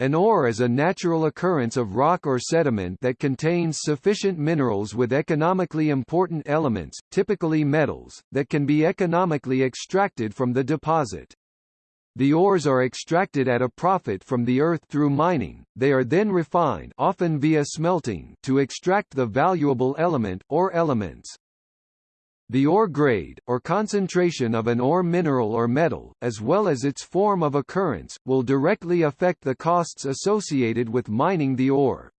An ore is a natural occurrence of rock or sediment that contains sufficient minerals with economically important elements, typically metals, that can be economically extracted from the deposit. The ores are extracted at a profit from the earth through mining, they are then refined often via smelting to extract the valuable element, or elements. The ore grade, or concentration of an ore mineral or metal, as well as its form of occurrence, will directly affect the costs associated with mining the ore.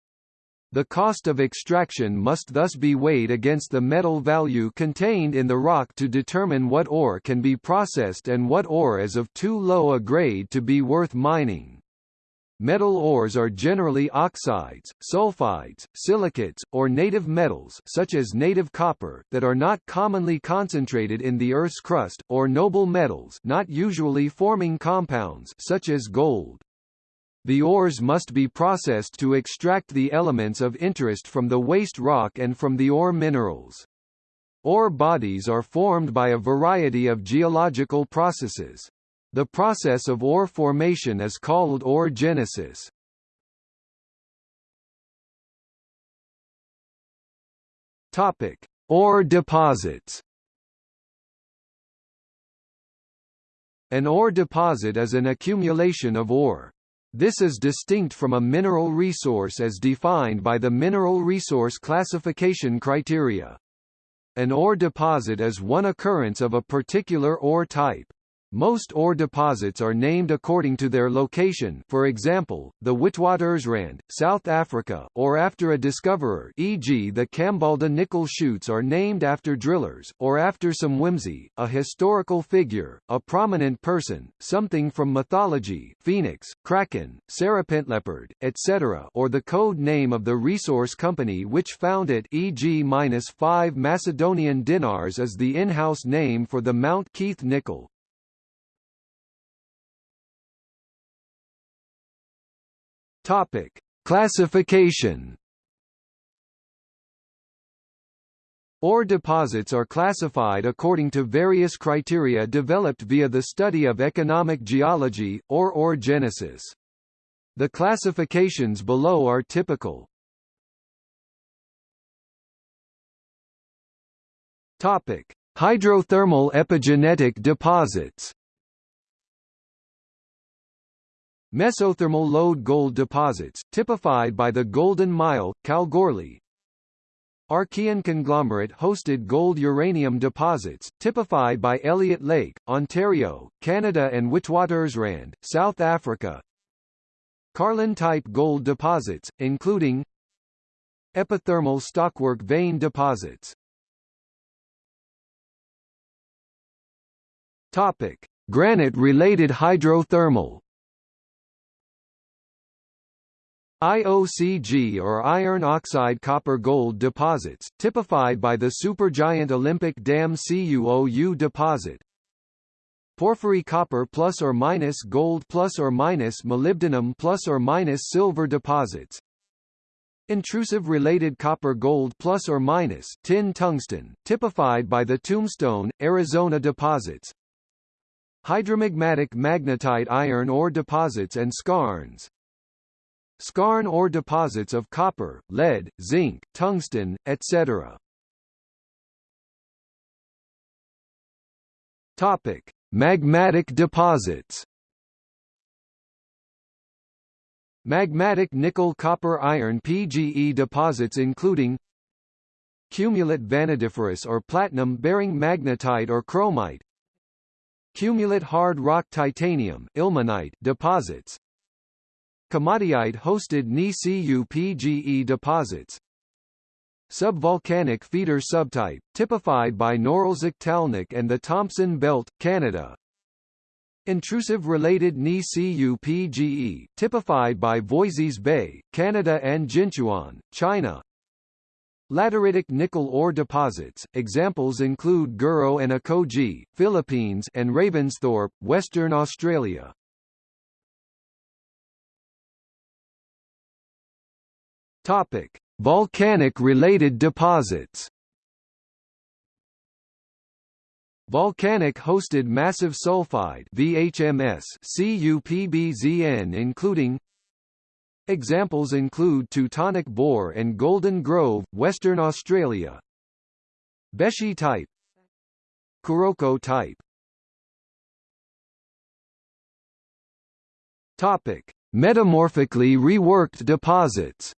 The cost of extraction must thus be weighed against the metal value contained in the rock to determine what ore can be processed and what ore is of too low a grade to be worth mining. Metal ores are generally oxides, sulfides, silicates, or native metals such as native copper that are not commonly concentrated in the Earth's crust, or noble metals not usually forming compounds such as gold. The ores must be processed to extract the elements of interest from the waste rock and from the ore minerals. Ore bodies are formed by a variety of geological processes. The process of ore formation is called ore genesis. Topic: Ore deposits. An ore deposit is an accumulation of ore. This is distinct from a mineral resource as defined by the Mineral Resource Classification Criteria. An ore deposit is one occurrence of a particular ore type. Most ore deposits are named according to their location for example, the Witwatersrand, South Africa, or after a discoverer e.g. the Kambalda nickel shoots are named after drillers, or after some whimsy, a historical figure, a prominent person, something from mythology phoenix, kraken, serpentleopard, etc. or the code name of the resource company which found it e.g. 5 Macedonian dinars is the in-house name for the Mount Keith nickel, Topic: Classification. Ore deposits are classified according to various criteria developed via the study of economic geology, or ore genesis. The classifications below are typical. Topic: Hydrothermal epigenetic deposits. Mesothermal lode gold deposits, typified by the Golden Mile, Kalgoorlie. Archean conglomerate-hosted gold-uranium deposits, typified by Elliott Lake, Ontario, Canada and Witwatersrand, South Africa. Carlin-type gold deposits, including epithermal stockwork vein deposits. Topic: Granite-related hydrothermal IOCG or iron oxide copper gold deposits, typified by the supergiant Olympic Dam CuOU deposit. Porphyry copper plus or minus gold plus or minus molybdenum plus or minus silver deposits. Intrusive related copper gold plus or minus tin tungsten, typified by the Tombstone, Arizona deposits. Hydromagmatic magnetite iron ore deposits and skarns. Skarn ore deposits of copper, lead, zinc, tungsten, etc. Topic: Magmatic deposits. Magmatic nickel-copper iron PGE deposits including Cumulate vanadiferous or platinum-bearing magnetite or chromite Cumulate hard rock titanium ilmenite deposits Komatiite-hosted Ni-Cu-PGE deposits. Subvolcanic feeder subtype, typified by Norilsk Talnakh and the Thompson Belt, Canada. Intrusive related Ni-Cu-PGE, typified by Voisey's Bay, Canada and Jinchuan, China. Lateritic nickel ore deposits, examples include Guro and Acoje, Philippines and Ravensthorpe, Western Australia Topic: Volcanic-related deposits. Volcanic-hosted massive sulfide VHMS CuPbZn including Examples include Teutonic Bore and Golden Grove, Western Australia. Besshi type Kuroko type Topic: Metamorphically reworked deposits.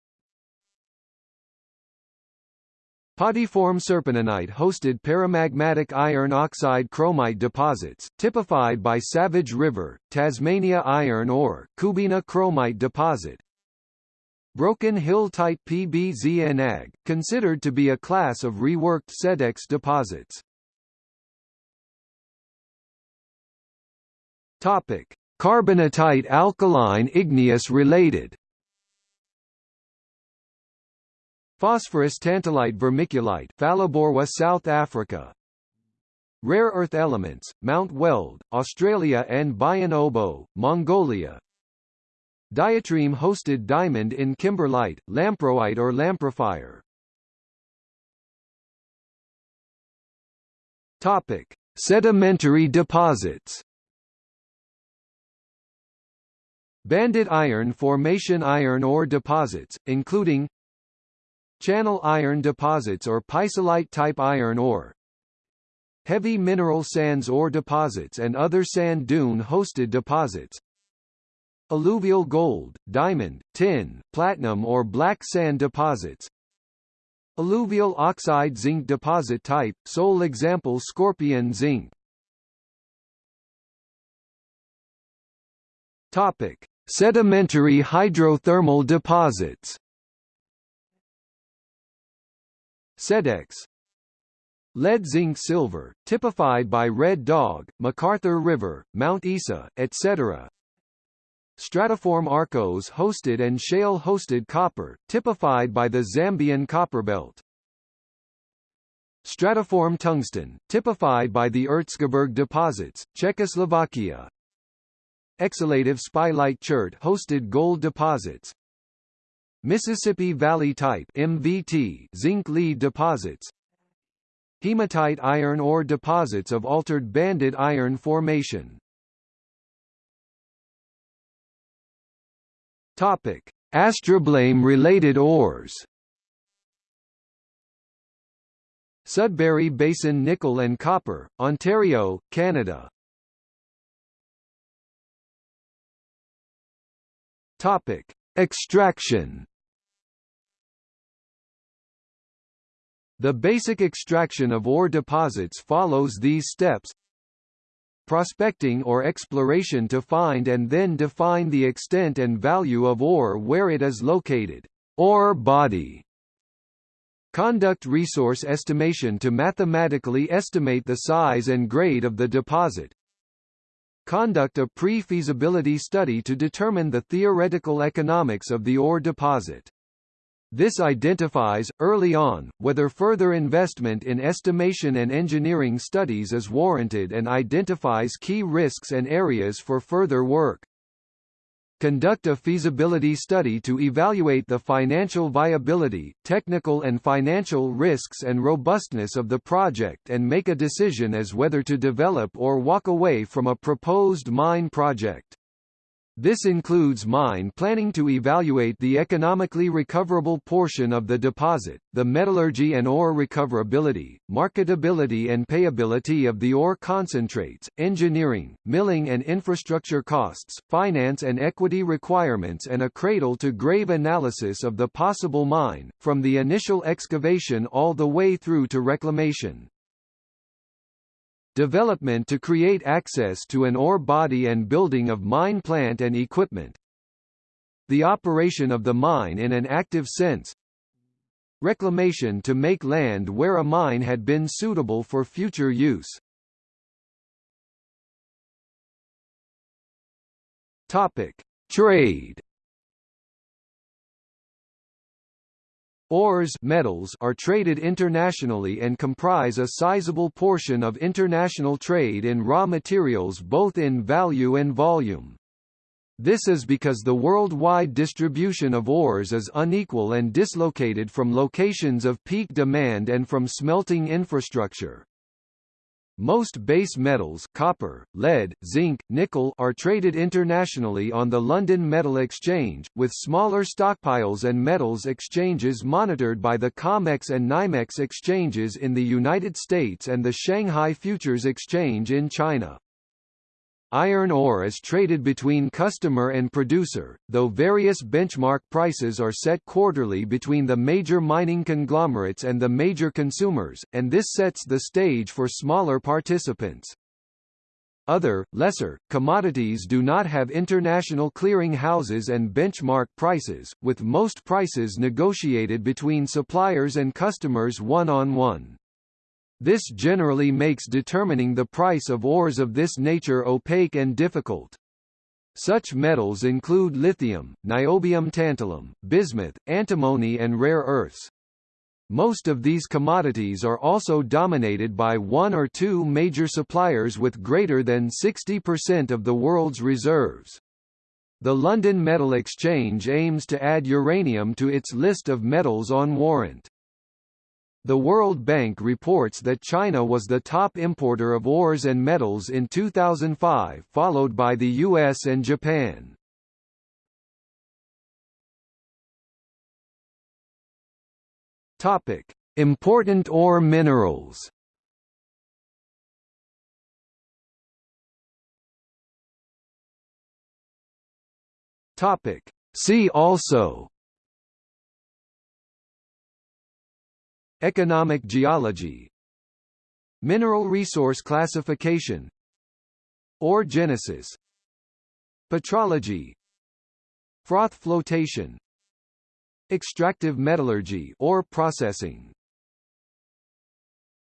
Podiform serpentinite hosted paramagmatic iron oxide chromite deposits, typified by Savage River, Tasmania iron ore, Coobina chromite deposit. Broken Hill type PBZNAG, considered to be a class of reworked SEDEX deposits. Topic: Carbonatite alkaline igneous related Phosphorus tantalite vermiculite Phalaborwa South Africa. Rare earth elements, Mount Weld, Australia and Bayan Mongolia. Diatreme-hosted diamond in kimberlite, lamproite or lamprophyre Topic. Sedimentary deposits. Banded iron formation iron ore deposits, including Channel iron deposits or pisolite-type iron ore. Heavy mineral sands ore deposits and other sand dune-hosted deposits. Alluvial gold, diamond, tin, platinum or black sand deposits. Alluvial oxide zinc deposit type, sole example Skorpion zinc. Topic. Sedimentary hydrothermal deposits SEDEX Lead zinc silver, typified by Red Dog, McArthur River, Mount Isa, etc. Stratiform arkose hosted and shale hosted copper, typified by the Zambian copperbelt. Stratiform tungsten, typified by the Erzgebirge deposits, Czechoslovakia. Exhalative spilite chert hosted gold deposits. Mississippi Valley type MVT zinc lead deposits. Hematite iron ore deposits of altered banded iron formation. Topic: Astrobleme related ores. Sudbury Basin nickel and copper, Ontario, Canada. Topic: Extraction. The basic extraction of ore deposits follows these steps. Prospecting or exploration to find and then define the extent and value of ore where it is located. Ore body. Conduct resource estimation to mathematically estimate the size and grade of the deposit. Conduct a pre-feasibility study to determine the theoretical economics of the ore deposit. This identifies, early on, whether further investment in estimation and engineering studies is warranted and identifies key risks and areas for further work. Conduct a feasibility study to evaluate the financial viability, technical and financial risks and robustness of the project and make a decision as whether to develop or walk away from a proposed mine project. This includes mine planning to evaluate the economically recoverable portion of the deposit, the metallurgy and ore recoverability, marketability and payability of the ore concentrates, engineering, milling and infrastructure costs, finance and equity requirements and a cradle-to-grave analysis of the possible mine, from the initial excavation all the way through to reclamation. Development to create access to an ore body and building of mine plant and equipment. The operation of the mine in an active sense. Reclamation to make land where a mine had been suitable for future use. Topic: Trade Ores metals are traded internationally and comprise a sizable portion of international trade in raw materials both in value and volume. This is because the worldwide distribution of ores is unequal and dislocated from locations of peak demand and from smelting infrastructure. Most base metals copper, lead, zinc, nickel are traded internationally on the London Metal Exchange, with smaller stockpiles and metals exchanges monitored by the COMEX and NYMEX exchanges in the United States and the Shanghai Futures Exchange in China. Iron ore is traded between customer and producer, though various benchmark prices are set quarterly between the major mining conglomerates and the major consumers, and this sets the stage for smaller participants. Other, lesser, commodities do not have international clearing houses and benchmark prices, with most prices negotiated between suppliers and customers one-on-one. -on -one. This generally makes determining the price of ores of this nature opaque and difficult. Such metals include lithium, niobium tantalum, bismuth, antimony and rare earths. Most of these commodities are also dominated by one or two major suppliers with greater than 60% of the world's reserves. The London Metal Exchange aims to add uranium to its list of metals on warrant. The World Bank reports that China was the top importer of ores and metals in 2005 followed by the US and Japan. Topic: Important ore minerals. Topic: See also Economic geology. Mineral resource classification. Ore genesis Petrology. Froth flotation. Extractive metallurgy or processing